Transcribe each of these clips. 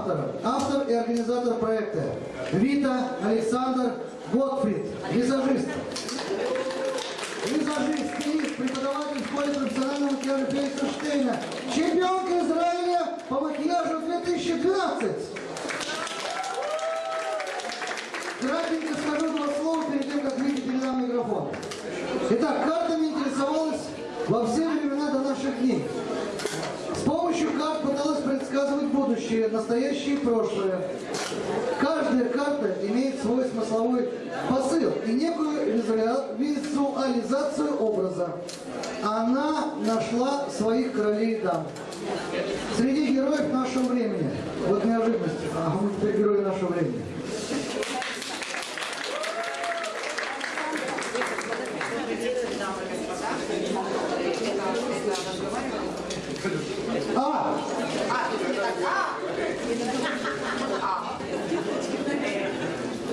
Автора. Автор и организатор проекта Вита Александр Готфрид, визажист. Визажист, стилист, преподаватель в школе профессионального макияжа Феликса Штейна. Чемпионка Израиля по макияжу 2012. Кратенько скажу два слова перед тем, как Вите передам микрофон. Итак, картами интересовалась во все времена до наших дней. Будущее, настоящее и прошлое. Каждая карта имеет свой смысловой посыл и некую визуализацию образа. Она нашла своих королей и дам. Среди героев нашего времени. Вот неожиданность. А мы теперь герои нашего времени. А,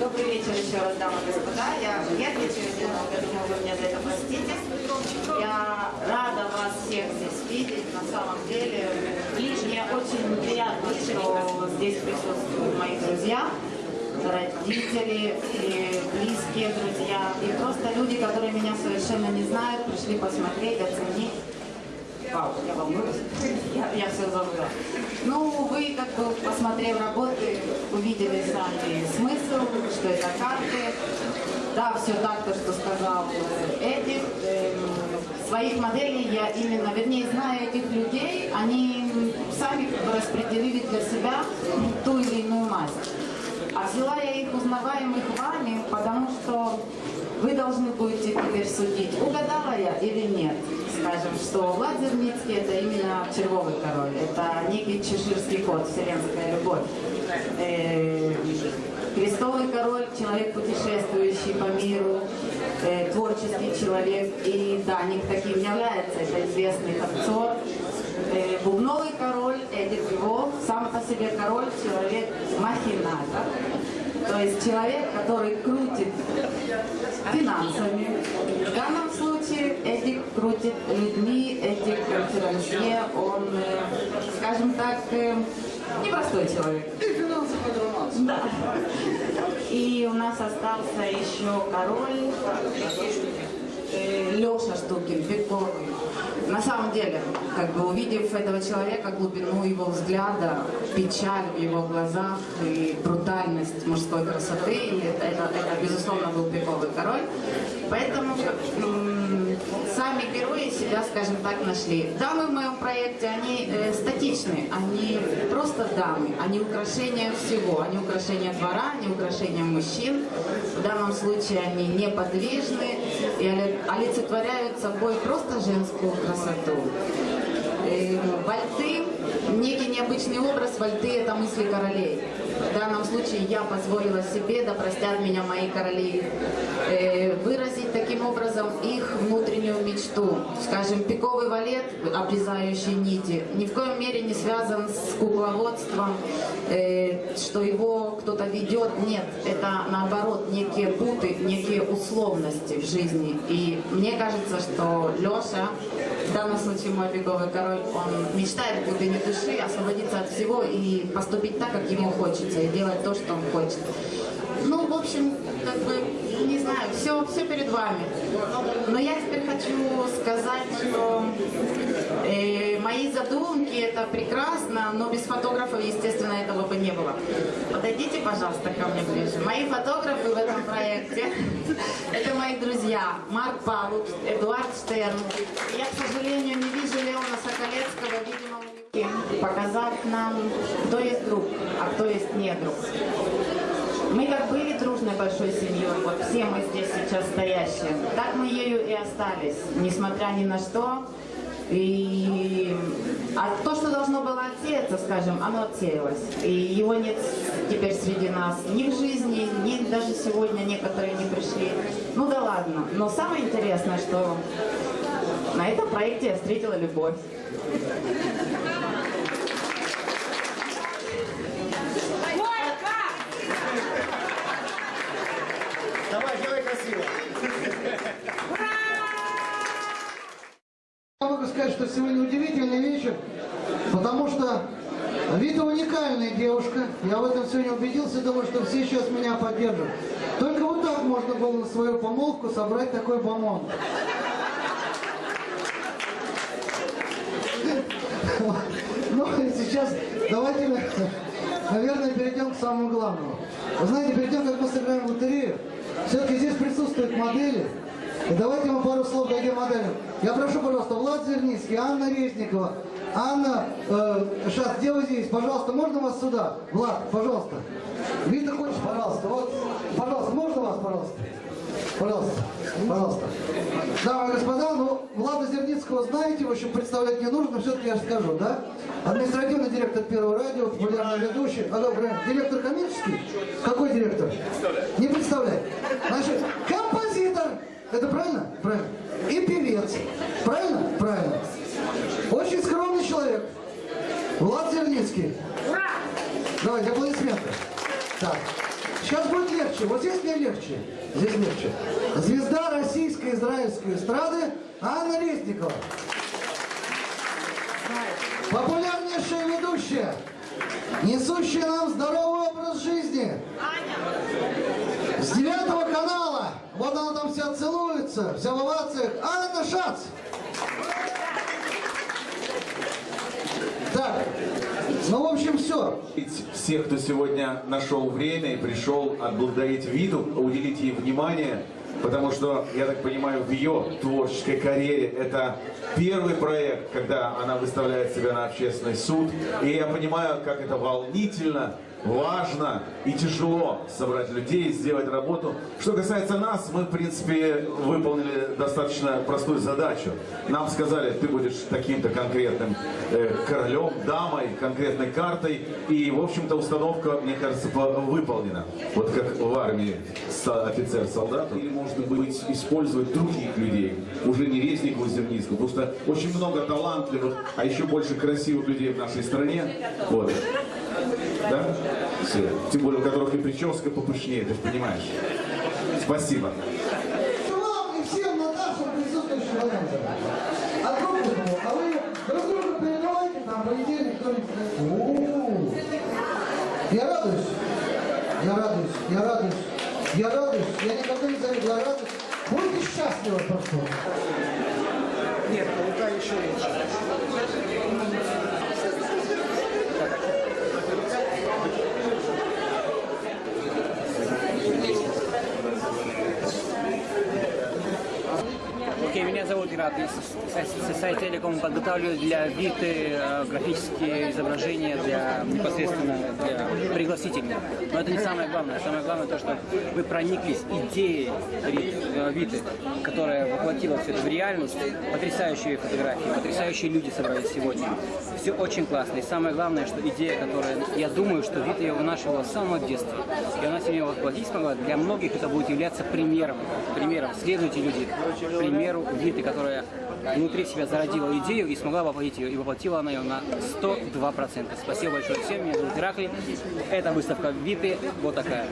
Добрый вечер еще раз, дамы и господа. Я нервничаю немного, думаю, вы меня за это простите. Я рада вас всех здесь видеть. На самом деле, мне очень приятно, что здесь присутствуют мои друзья, родители, и близкие друзья, и просто люди, которые меня совершенно не знают, пришли посмотреть, оценить. Я все забыла. Ну, вы, как бы, посмотрев работы, увидели сами смысл, что это карты. Да, все так, то, что сказал э, Эдик. Эм, Своих моделей я именно, вернее, зная этих людей, они сами распределили для себя ту или иную масть. А взяла я их узнаваемых вами, вы должны будете теперь судить, угадала я или нет. Скажем, что Влад Зерницкий это именно червовый король, это некий чеширский кот, вселенская любовь. Э, Крестовый король, человек, путешествующий по миру, э, творческий человек, и Даник таким является, это известный танцор. Э, Бубновый король, Эдик Львов, сам по себе король, человек махинатор. То есть человек, который крутит финансами. В данном случае Эдик крутит людьми, Эдик конферансье, он, э, скажем так, э, непростой человек. Да. И у нас остался еще король э, Леша Штукин, Беговый. На самом деле, как бы увидев этого человека, глубину его взгляда, печаль в его глазах и брутальность мужской красоты, это, это, это, безусловно, был пиковый король. Поэтому сами герои себя, скажем так, нашли. Дамы в моем проекте, они э, статичны, они просто дамы, они украшения всего, они украшения двора, они украшения мужчин. В данном случае они неподвижны и оли- олицетворяют собой просто женскую красоту. Э, Вальты, некий необычный образ вальты – это мысли королей. В данном случае я позволила себе, да простят меня мои короли, э, выразить таким образом их внутреннюю мечту. Скажем, пиковый валет, обрезающий нити, ни в коем мере не связан с кукловодством, э, что его кто-то ведет. Нет, это наоборот некие путы, некие условности в жизни. И мне кажется, что Леша, в данном случае мой пиковый король, он мечтает в глубине души освободиться от всего и поступить так, как ему хочется, и делать то, что он хочет. Ну, в общем, как бы, не знаю, все, все перед вами. Но я теперь хочу сказать, что э, мои задумки это прекрасно, но без фотографов, естественно, этого бы не было. Подойдите, пожалуйста, ко мне ближе. Мои фотографы в этом проекте это мои друзья Марк Павлук, Эдуард Штерн. Я, к сожалению, не вижу Леона Соколецкого, показать нам, кто есть друг, а кто есть не друг. Мы как были дружной большой семьей, вот все мы здесь сейчас стоящие, так мы ею и остались, несмотря ни на что. И а то, что должно было отсеяться, скажем, оно отсеялось. И его нет теперь среди нас ни в жизни, ни даже сегодня некоторые не пришли. Ну да ладно. Но самое интересное, что на этом проекте я встретила любовь. Сегодня удивительный вечер, потому что Вита уникальная девушка. Я в этом сегодня убедился, думаю, что все сейчас меня поддержат. Только вот так можно было на свою помолвку собрать такой бомонд. Ну, сейчас давайте, наверное, перейдем к самому главному. Вы знаете, перед тем, как мы сыграем лотерею, все-таки здесь присутствуют модели. Давайте мы пару слов дадим моделям. Я прошу, пожалуйста, Влад Зерницкий, Анна Резникова, Анна, э, сейчас, где вы здесь? Пожалуйста, можно вас сюда? Влад, пожалуйста. Вита, хочешь, пожалуйста? Вот, пожалуйста, можно вас, пожалуйста? Пожалуйста, пожалуйста. Дамы и господа, ну, Влада Зерницкого знаете, в общем, представлять не нужно, все-таки я скажу, да? Административный директор Первого радио, популярный ведущий. Алло, правильно, директор коммерческий? Какой директор? Не представляет. Значит, композитор. Это правильно? Правильно. И певец. Правильно? Правильно. Очень скромный человек. Влад Зерницкий. Ура! Давайте аплодисменты. Так. Сейчас будет легче. Вот здесь мне легче. Здесь легче. Звезда российской израильской эстрады Анна Резникова. Популярнейшая ведущая, несущая нам здоровый образ жизни. С девятого канала. Вот она там вся целуется, вся в овациях. Анна Шац. Так, ну, в общем, все. всех, кто сегодня нашел время и пришел отблагодарить Виту, уделить ей внимание, потому что, я так понимаю, в ее творческой карьере это первый проект, когда она выставляет себя на общественный суд. И я понимаю, как это волнительно, важно и тяжело собрать людей, сделать работу. Что касается нас, мы, в принципе, выполнили достаточно простую задачу. Нам сказали, ты будешь таким-то конкретным э, королем, дамой, конкретной картой. И, в общем-то, установка, мне кажется, по- выполнена. Вот как в армии со- офицер-солдат. Или, может быть, использовать других людей, уже не Резникова, Зерницкого, потому что очень много талантливых, а еще больше красивых людей в нашей стране. Вот. Да? Все. Тем более, у которых и прическа попышнее, ты же понимаешь. Спасибо. вам и всем на нашем присутствующем варианте. А трубку, а вы друг другу передавайте, там, понедельник, кто-нибудь. Я радуюсь, я радуюсь, я радуюсь, я радуюсь, я никогда не завидую, я радуюсь. Будьте счастливы просто. Нет, рука еще лучше. Окей, меня зовут Ират. Я с- с- с сайта Телеком подготавливаю для Виты э, графические изображения для непосредственно для пригласительных. Но это не самое главное. Самое главное то, что вы прониклись идеей э, Виты, которая воплотила все это в реальность. Потрясающие фотографии, потрясающие люди собрались сегодня. Все очень классно. И самое главное, что идея, которая, я думаю, что Вита ее вынашивала с самого детства. И она сегодня воплотить смогла. Для многих это будет являться примером. Примером. Следуйте, люди, примеру Виты, которая внутри себя зародила идею и смогла воплотить ее. И воплотила она ее на 102%. Спасибо большое всем. Меня зовут Ираклий. Это выставка Виты. Вот такая.